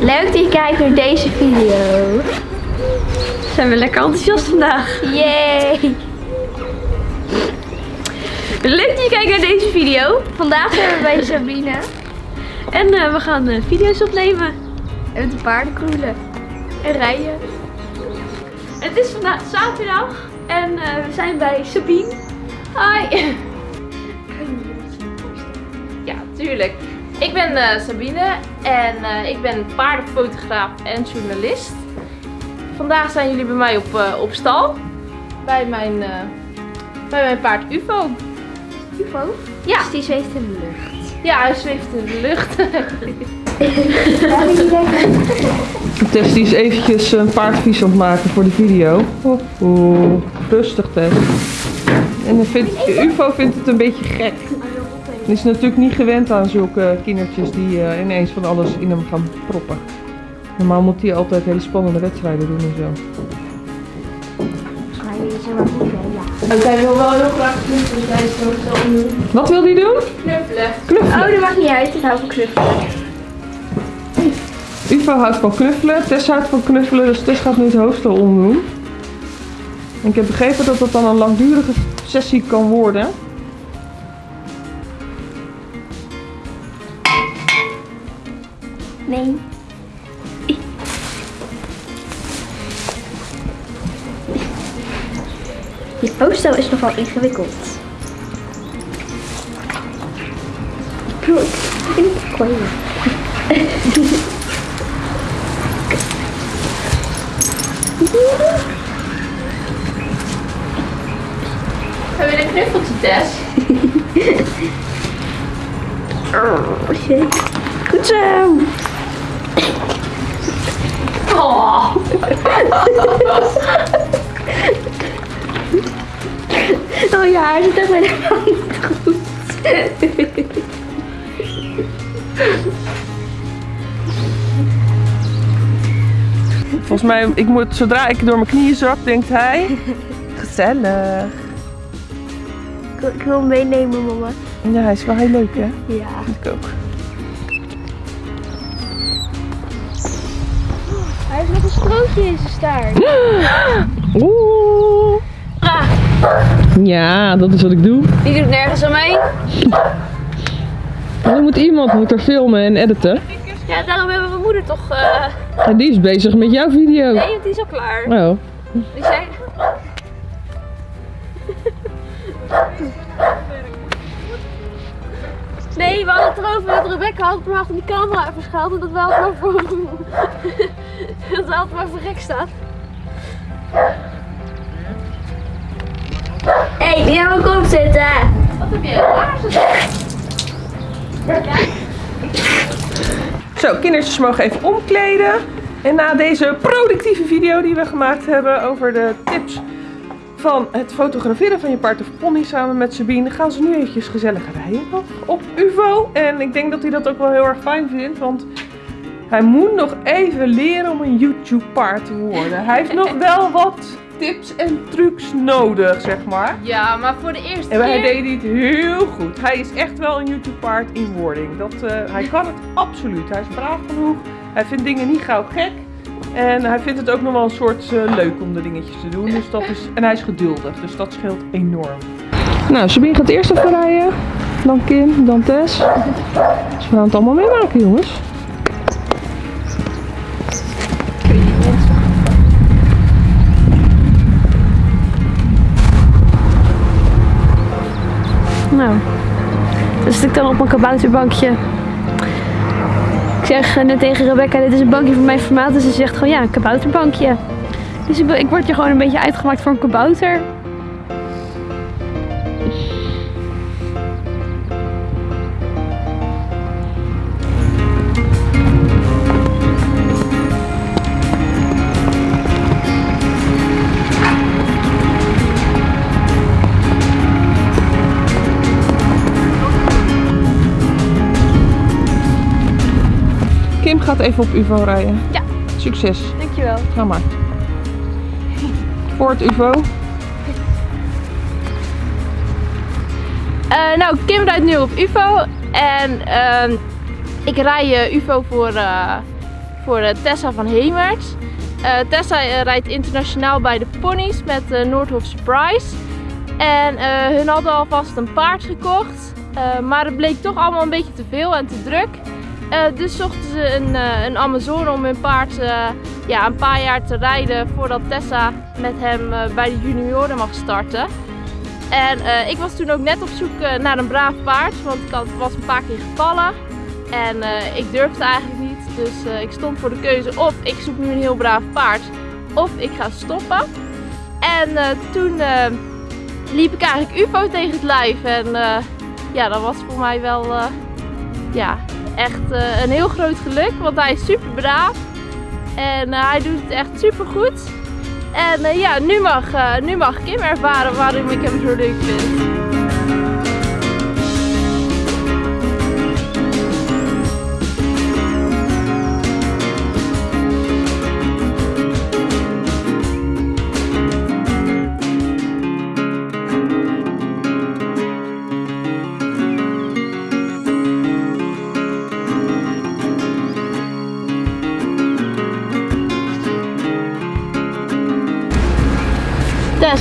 Leuk dat je kijkt naar deze video. Zijn we lekker enthousiast vandaag. Yay! Leuk dat je kijkt naar deze video. Vandaag zijn we bij Sabine. En eh, we gaan eh, video's opnemen. En met de paarden kroelen. En rijden. Het is vandaag zaterdag. En eh, we zijn bij Sabine. Hi. Ja, tuurlijk. Ik ben eh, Sabine en eh, ik ben paardenfotograaf en journalist. Vandaag zijn jullie bij mij op, eh, op stal. Bij mijn, eh, bij mijn paard UFO. UFO? Ja. Dus die zweeft in de lucht. Ja, hij zweeft in de lucht. Tess die is eventjes een paardvies aan het maken voor de video. Oeh, oeh. rustig Tess. En dan vindt, UFO vindt het een beetje gek. Hij is natuurlijk niet gewend aan zulke kindertjes die eh, ineens van alles in hem gaan proppen. Normaal moet hij altijd hele spannende wedstrijden doen en zo. Is er. En hij wil wel heel graag knuffelen tijdens het Wat wil hij doen? Knuffelen. Knuffelen. Oh, dat maakt niet uit. Ik hou van knuffelen. UFO houdt van knuffelen, Tess houdt van knuffelen, dus Tess gaat nu het hoofdstel omdoen. En ik heb begrepen dat dat dan een langdurige sessie kan worden. Nee. Je hoofdstel is nogal ingewikkeld. Hebben we een knuffeltje, Tess? Oh, shit. Goed zo. Oh. Oh ja, hij zit echt niet goed. Volgens mij, ik moet, zodra ik door mijn knieën zak, denkt hij... Gezellig. Ik wil, ik wil hem meenemen, mama. Ja, hij is wel heel leuk, hè? Ja. Vind ik ook. Heeft nog een strootje in zijn staart. Oeh. Ja, dat is wat ik doe. Die doet nergens aan mee. Dan moet iemand moet er filmen en editen. Ja, daarom hebben we mijn moeder toch... eh En die is bezig met jouw video. Nee, want die is al klaar. Oh. Die zei... Nee, we hadden het erover dat Rebecca had maar achter die camera verschuild en dat we altijd maar voor... dat we altijd maar voor gek staan. Hé, hey, die gaan we kop zitten. Wat heb je? Laarzen? Zo, kindertjes mogen even omkleden. En na deze productieve video die we gemaakt hebben over de tips van het fotograferen van je paard of pony samen met Sabine, gaan ze nu eventjes gezellig rijden nog op UVO. En ik denk dat hij dat ook wel heel erg fijn vindt, want hij moet nog even leren om een YouTube paard te worden. Hij heeft nog wel wat tips en trucs nodig, zeg maar. Ja, maar voor de eerste En hij keer... deed het heel goed. Hij is echt wel een YouTube paard in wording. Dat, eh, hij kan het absoluut. Hij is braaf genoeg. Hij vindt dingen niet gauw gek. En hij vindt het ook nog wel een soort eh, leuk om de dingetjes te doen. Dus dat is, en hij is geduldig. Dus dat scheelt enorm. Nou, Sabine gaat eerst even rijden. Dan Kim, dan Tess. Dus we gaan het allemaal meemaken, jongens. Nou, dan zit ik dan op mijn kabouterbankje. Ik zeg eh, net tegen Rebecca, dit is een bankje van mijn formaat. Dus ze zegt gewoon, ja, een kabouterbankje. Dus ik, ik word hier gewoon een beetje uitgemaakt voor een kabouter. Kim gaat even op UVO rijden. Ja. Succes. Dankjewel. Ga maar. Voor het UVO. Eh, nou, Kim rijdt nu op UFO. En ehm, ik rij eh, UFO voor, eh, voor Tessa van Hemert. Tessa rijdt internationaal bij de ponies met uh, Noordhof Surprise. En hun hadden alvast een paard gekocht. maar het bleek toch allemaal een beetje te veel en te druk. Eh, dus zochten ze een, eh, een Amazone om hun paard eh, ja, een paar jaar te rijden voordat Tessa met hem bij de junioren mag starten. En ik was toen ook net op zoek naar een braaf paard, want ik was een paar keer gevallen. En ik durfde eigenlijk niet, dus ik stond voor de keuze of ik zoek nu een heel braaf paard of ik ga stoppen. En toen liep ik eigenlijk UFO tegen het lijf en ja, dat was voor mij wel ja, echt eh, een heel groot geluk, want hij is super braaf en eh, hij doet het echt super goed. En eh, ja, nu mag, nu mag Kim ervaren waarom ik hem zo leuk vind.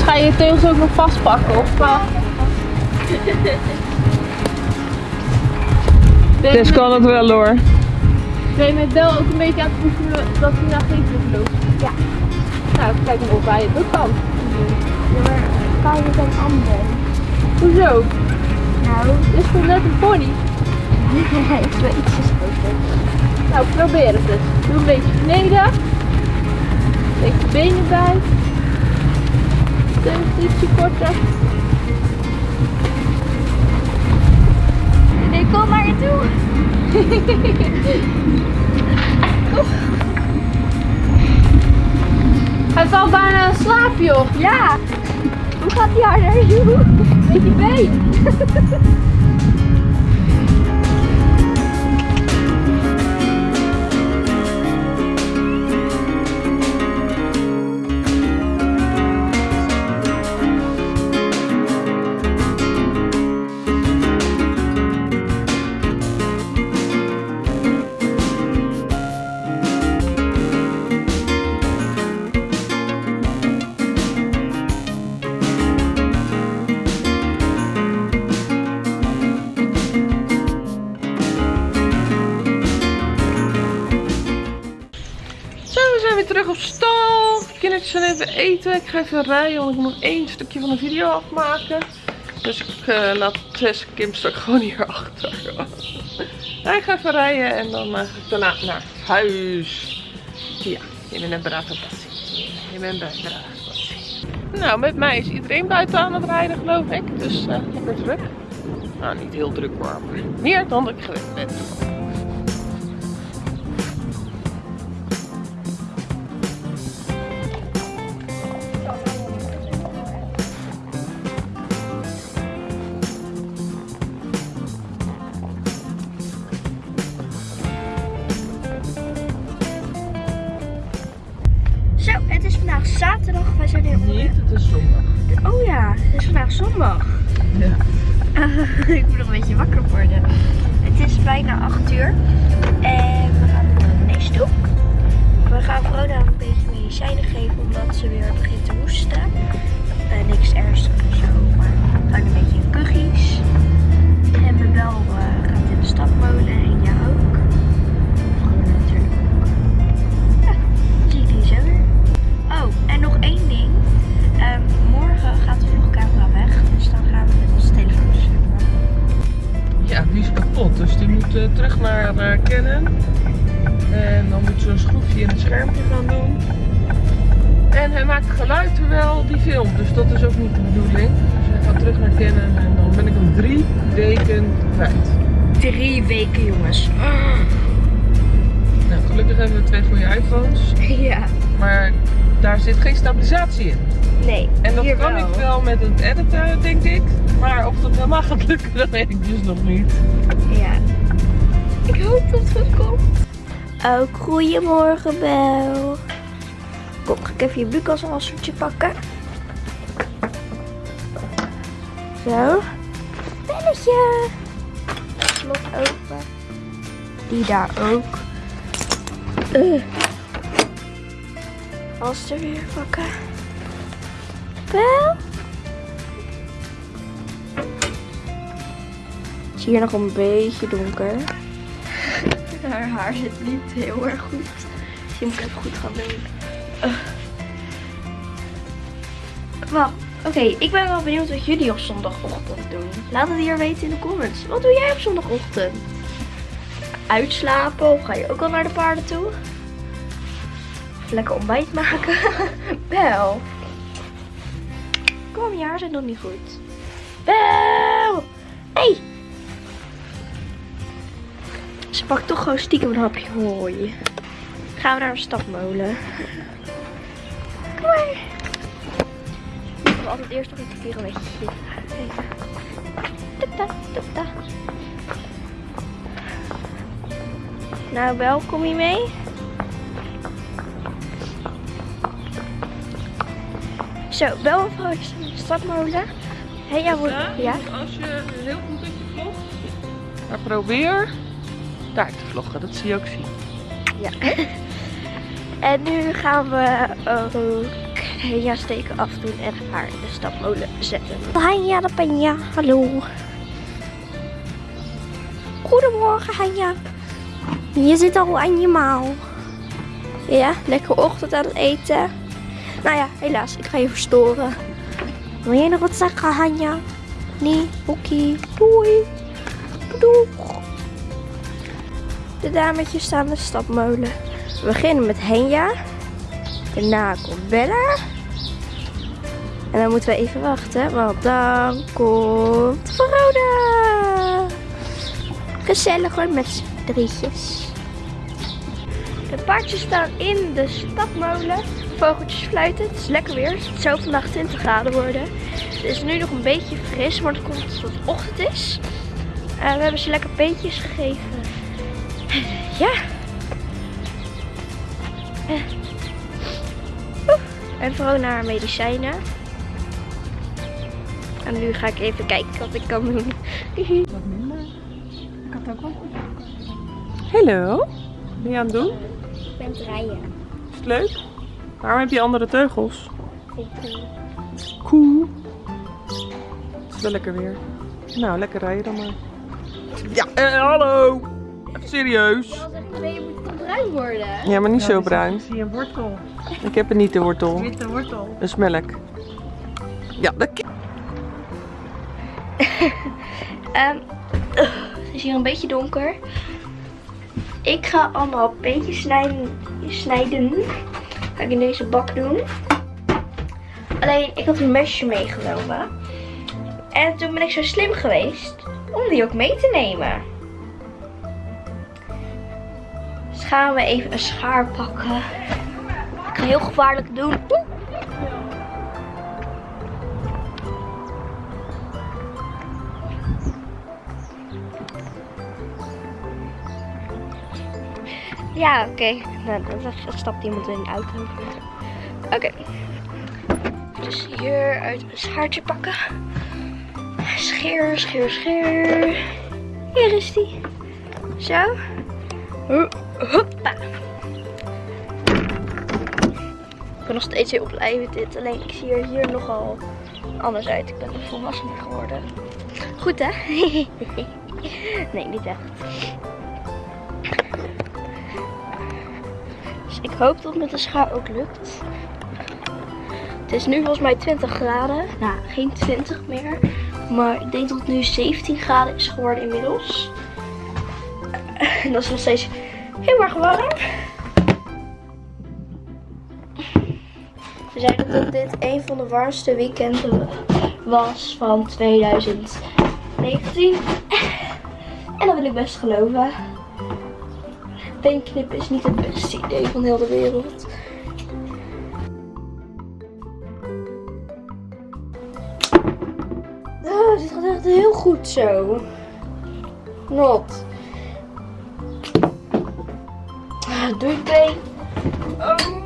Ga je je teugels ook nog vastpakken? Of, uh... ben, Dus met, kan het wel hoor. ben je met Bel ook een beetje aan het oefenen dat hij naar geen vlucht loopt? Ja. Nou, kijk maar of hij het ook kan. Ja, maar kan je dan anders? Hoezo? Nou, Dit is toch net een pony? hij is wel ietsje groter. Nou, probeer het dus. Doe een beetje beneden. Steek je benen bij. Teugels ietsje korter. Nee, kom maar naartoe. Hij valt bijna in slaap, joh. Ja. Hoe gaat die harder? Met die been. Weer terug op stal. De kindertjes zijn even eten. Ik ga even rijden, want ik moet één stukje van de video afmaken. Dus ik eh, laat Tess Kim straks gewoon hier achter. Hij gaat even rijden en dan eh, ga ik daarna naar huis. Ja, je bent een brave passie. Je bent een brave passie. Nou, met mij is iedereen buiten aan het rijden, geloof ik. Dus eh, lekker druk. Nou, niet heel druk maar meer dan ik gewend ben. Vandaag zaterdag. Wij zijn hier Niet, onder... het is zondag. Oh ja, het is vandaag zondag. Ja. ik moet nog een beetje wakker worden. Het is bijna 8 uur. En we gaan naar de neusdoek. We gaan Vroda een beetje medicijnen geven omdat ze weer begint te hoesten. Eh, niks ernstigs of zo, maar gewoon een beetje kuchies. En mijn bel eh, gaat in de stapmolen nog één ding. Ehm, morgen gaat de vlogcamera weg, dus dan gaan we met onze telefoons filmen. Ja, die is kapot. Dus die moet eh, terug naar uh, Canon. En dan moet ze een schroefje in het schermpje gaan doen. En hij maakt geluid terwijl die filmt. Dus dat is ook niet de bedoeling. Dus hij gaat terug naar Canon en dan ben ik hem drie weken kwijt. Drie weken, jongens. Nou, gelukkig hebben we twee goede iPhones. Ja, Maar daar zit geen stabilisatie in. nee. En dat hier kan wel. ik wel met het editen, denk ik. Maar of dat helemaal gaat lukken, dat weet ik dus nog niet. Ja. Ik hoop dat het goed komt. Ook goedemorgen, Bel. Kom, ga ik even je Lucas wassertje pakken. Zo. Belletje. Slot open. Die daar ook. Uh. Er weer pakken. Wel. Het is hier nog een beetje donker. Haar haar zit niet heel erg goed. Misschien moet ik even goed gaan doen. Wacht, oké. ik ben wel benieuwd wat jullie op zondagochtend doen. Laat het hier weten in de comments. Wat doe jij op zondagochtend? Uitslapen of ga je ook al naar de paarden toe? Lekker ontbijt maken? Bel. Kom, je haar zit nog niet goed. Bel! Hey! Ze pakt toch gewoon stiekem een hapje hooi. Gaan we naar een stapmolen. Kom maar. Ik wil altijd eerst nog een keer een beetje tata. Nou, Bel, kom je mee? Zo, Bel en vrouw is in de stapmolen. Hé, ja, wordt... Ja? Als je heel goed met je vlogt. Maar probeer daar te vloggen, dat zie je ook zien. Ja. En nu gaan we ook Hanja steken afdoen en haar in de stapmolen zetten. Hanja de Panja, hallo. Goedemorgen Hanja. Je zit al aan je mouw. Ja, lekker ochtend aan het eten. Nou ja, helaas, ik ga je verstoren. Wil jij nog wat zeggen, Hanja? Nee, oké. Doei. Doeg. De dametjes staan de stapmolen. We beginnen met Henja. Daarna komt Bella. En dan moeten we even wachten, want dan komt Veroda. Gezellig hoor, met z'n drietjes. De paardjes staan in de stapmolen. Vogeltjes fluiten. Het is lekker weer. Het zou vandaag 20 graden worden. Het is nu nog een beetje fris, maar dat komt omdat het ochtend is. En we hebben ze lekker beetjes gegeven. Ja. Eh. Oeh. En vooral naar haar medicijnen. En nu ga ik even kijken wat ik kan doen. Wat minder. Ik had ook wel goed. Hallo. Wat ben je aan het doen? Ik ben het rijden. Is het leuk? Waarom heb je andere teugels? Cool. Het is wel lekker weer. Nou, lekker rijden dan maar. Ja, eh, hallo. Even serieus. Je moet bruin worden. Ja, maar niet zo bruin. Zie je een wortel? Ik heb het niet, de wortel. Witte wortel. Dat is melk. Ja, dat ki- Ehm, het is hier een beetje donker. Ik ga allemaal beetjes snijden. snijden. Ga ik in deze bak doen. Alleen, ik had een mesje meegenomen. En toen ben ik zo slim geweest om die ook mee te nemen. Dus gaan we even een schaar pakken. Ik ga heel gevaarlijk doen. Oeh. Ja, oké. Nou, dan dan stapt iemand in de auto. Oké. Dus hier uit een schaartje pakken. Scheer, scheer, scheer. Hier is die. Zo. Ho- Hoppa. Ik ben nog steeds heel blij met dit. Alleen ik zie er hier nogal anders uit. Ik ben een volwassener geworden. Goed hè? nee, niet echt. Ik hoop dat het met de schaar ook lukt. Het is nu volgens mij 20 graden. Nou, geen 20 meer. Maar ik denk dat het nu 17 graden is geworden inmiddels. En dat is nog steeds heel erg warm. Ze zeiden dat dit een van de warmste weekenden was van 2019. En dat wil ik best geloven. Beenknippen is niet het beste idee van heel de wereld. Oh, dit gaat echt heel goed zo. Not. Ah, Doei been. Oh.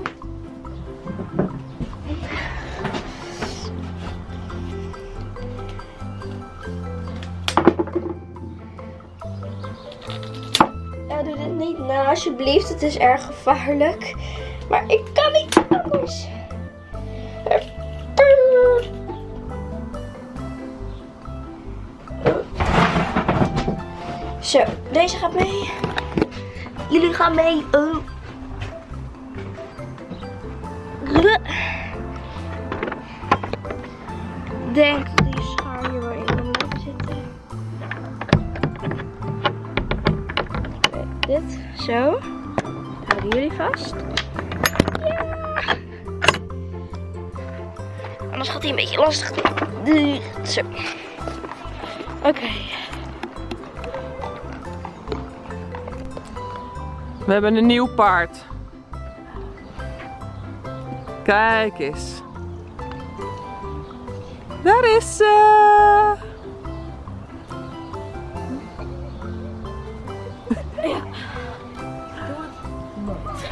Niet na, alsjeblieft. Het is erg gevaarlijk. Maar ik kan niet anders. Zo, deze gaat mee. Jullie gaan mee. Vast. Ja. Anders gaat hij een beetje lastig. Zo. Oké. We hebben een nieuw paard. Kijk eens. Daar is ze.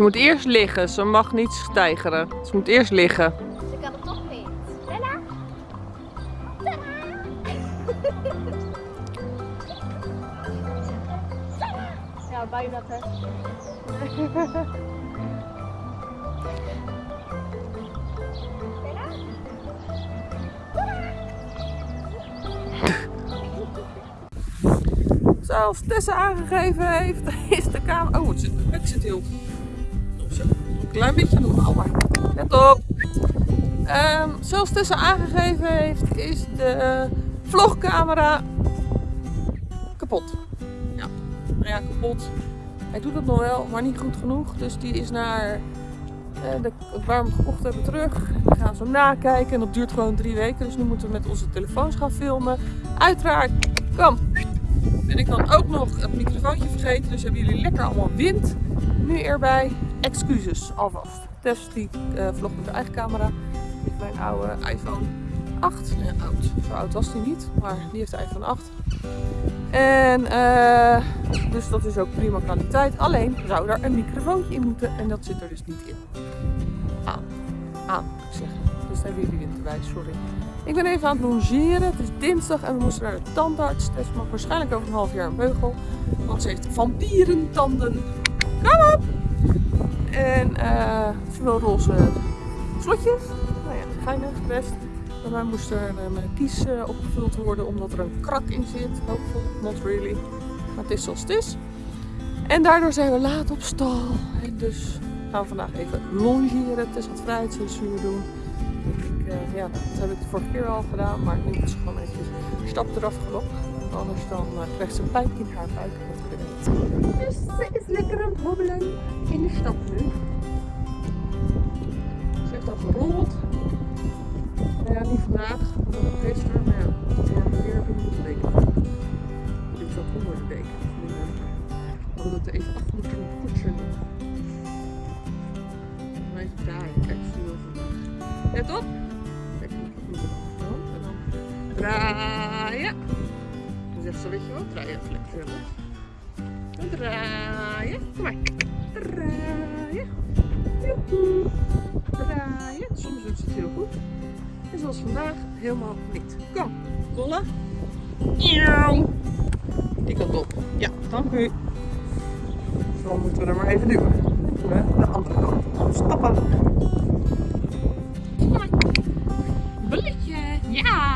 Ze moet eerst liggen, ze mag niet stijgeren. Ze moet eerst liggen. Ze kan het toch niet. Bella? Ja, bijna hè. Zoals Tessa aangegeven heeft, is de kamer... Oh, het zit, het zit heel... Zo. Een klein beetje normaal, maar... Let op! Ehm, zoals Tessa aangegeven heeft, is de vlogcamera kapot. Ja, nou ja, kapot. Hij doet het nog wel, maar niet goed genoeg. Dus die is naar eh, de, waar we hem gekocht hebben terug. We gaan zo nakijken en dat duurt gewoon drie weken. Dus nu moeten we met onze telefoons gaan filmen. Uiteraard, kom! Ben ik dan ook nog het microfoontje vergeten. Dus hebben jullie lekker allemaal wind nu erbij. Excuses alvast. Tess die eh vlogt met haar eigen camera. Met mijn oude iPhone 8. Nee, oud. Zo oud was die niet. Maar die heeft de iPhone 8. En eh, dus dat is ook prima kwaliteit. Alleen zou er een microfoontje in moeten. En dat zit er dus niet in. Aan. Aan, moet ik zeggen. Dus daar hebben jullie wind erbij. Sorry. Ik ben even aan het logeren. Het is dinsdag en we moesten naar de tandarts. Tess mag waarschijnlijk over een half jaar een beugel. Want ze heeft vampierentanden. En eh ze wil roze slotjes. Nou ja, geinig, best. Mij moest er eh, mijn kies eh, opgevuld worden omdat er een krak in zit. Hopeful, not really. Maar het is zoals het is. En daardoor zijn we laat op stal. En dus gaan we vandaag even longeren. Tess had vrijheidscensuur doen. Ik, eh, ja, dat heb ik de vorige keer al gedaan, maar nu moet ze gewoon eventjes stap eraf gelopen. Anders dan eh, krijgt ze pijn in haar buik. Dus ze is lekker aan het hobbelen in de stad nu. Ze heeft al gerold. Nou ja, niet vandaag, het gisteren, Dan draaien. Kom maar. Draaien. Joehoe. Draaien. Soms doet ze het heel goed. En zoals vandaag helemaal niet. Kom, rollen. Die kant op. Ja, dank u. Zo moeten we er maar even duwen. De andere kant stappen. Bulletje, ja.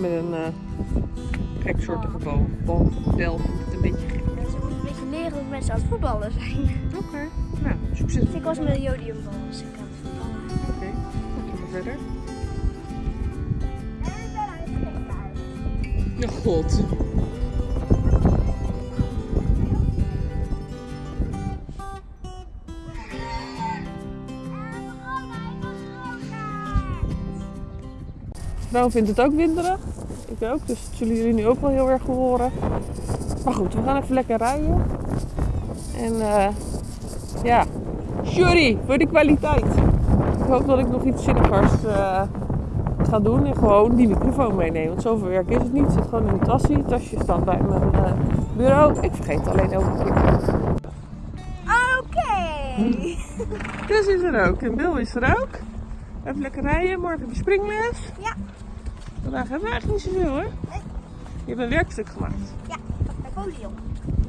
Met een eh gek soortige bal. Bal, bel, met een beetje gek. Ja, ze moeten een beetje leren hoe mensen aan het voetballen zijn. Oké. Nou, succes. Ik was met een jodiumbal als ik aan het voetballen. Oké, dan gaan we verder. En het springen. Oh god. Nou vindt het ook winderig. Ook, dus dat zullen jullie nu ook wel heel erg horen. Maar goed, we gaan even lekker rijden. En eh ja, jury voor de kwaliteit. Ik hoop dat ik nog iets zinnigers eh ga doen en gewoon die microfoon meenemen. Want zoveel werk is het niet. Het zit gewoon in mijn tasje. Het tasje staat bij mijn eh, bureau. Ik vergeet het alleen elke keer. Oké. Chris is er ook en Bill is er ook. Even lekker rijden. Morgen heb je springles. Ja. Vandaag hebben we eigenlijk niet zoveel hoor. Nee. Je hebt een werkstuk gemaakt. Ja, Napoleon.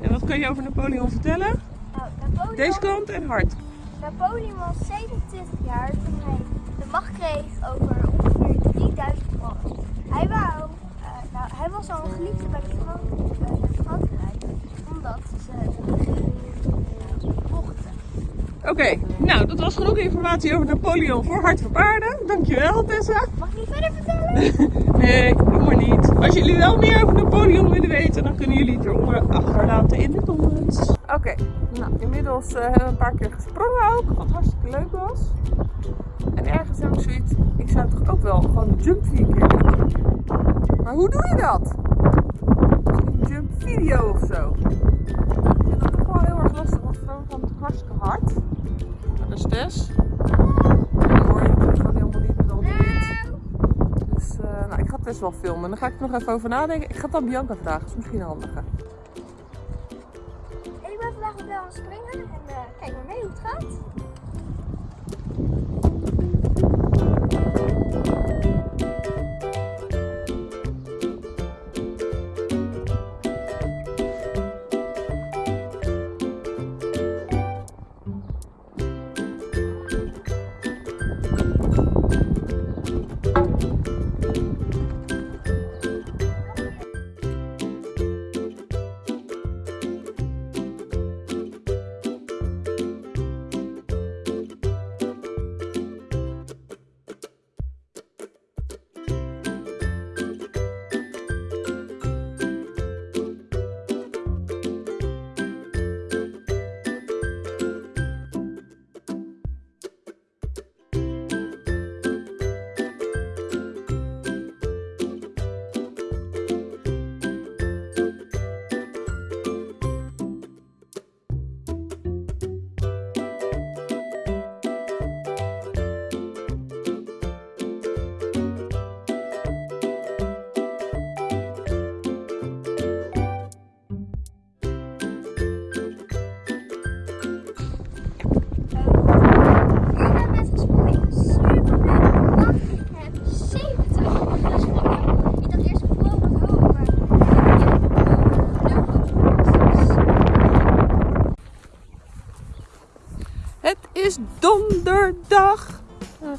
En wat kan je over Napoleon vertellen? Nou, Napoleon, Deze kant en hard. Napoleon was 27 jaar toen hij de macht kreeg over ongeveer 3000 mannen. Hij wou, eh, nou, hij was al een geliefde bij de eh, Frankrijk, omdat ze de regering vochten. Oké, nou dat was genoeg informatie over Napoleon voor Hart voor Paarden. Dankjewel Tessa. Mag ik niet verder vertellen? Nee, doe maar niet. Als jullie wel meer over Napoleon willen weten, dan kunnen jullie het eronder achterlaten in de comments. Oké, nou inmiddels eh, hebben we een paar keer gesprongen ook, wat hartstikke leuk was. En ergens heb ik zoiets, ik zou toch ook wel gewoon een jump vier keer doen. Maar hoe doe je dat? Een jump video of zo. Ik vind dat toch wel heel erg lastig, gaan het hartstikke hard. Dat is Tess. En die hoor je natuurlijk gewoon helemaal niet met al die wind. Dus eh, nou, ik ga best wel filmen. Dan ga ik er nog even over nadenken. Ik ga het aan Bianca vragen. Dat is misschien handiger. Ik ben vandaag Bel aan het springen en eh, kijk maar mee hoe het gaat.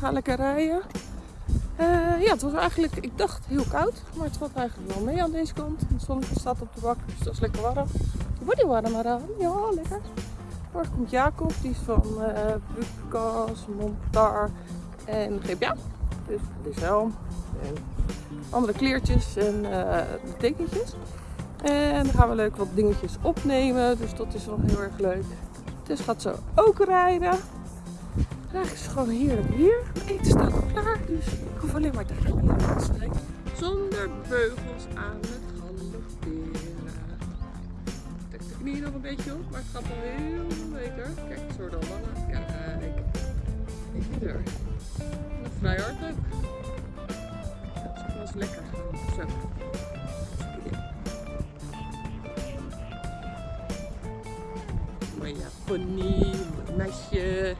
Gaan lekker rijden. Eh, ja, het was eigenlijk, ik dacht heel koud, maar het valt eigenlijk wel mee aan deze kant. Het zonnetje staat op de bak, dus dat is lekker warm. Wordt die warm maar aan? Ja, lekker. Morgen komt Jacob, die is van uh, Montar en GPA. Dus is helm en andere kleertjes en eh, de tekentjes. En dan gaan we leuk wat dingetjes opnemen, dus dat is wel heel erg leuk. Dus gaat zo ook rijden. En eigenlijk is het gewoon weer. Het eten staat al klaar, dus ik hoef alleen maar te rijden. Zonder beugels aan het galopperen. Trek de knie nog een beetje op, maar het gaat wel heel beter. Kijk, het wordt al langer. Kijk. Ik ben er. Vrij hard ook. Ja, het was lekker. Zo. Mooie pony, mooi meisje.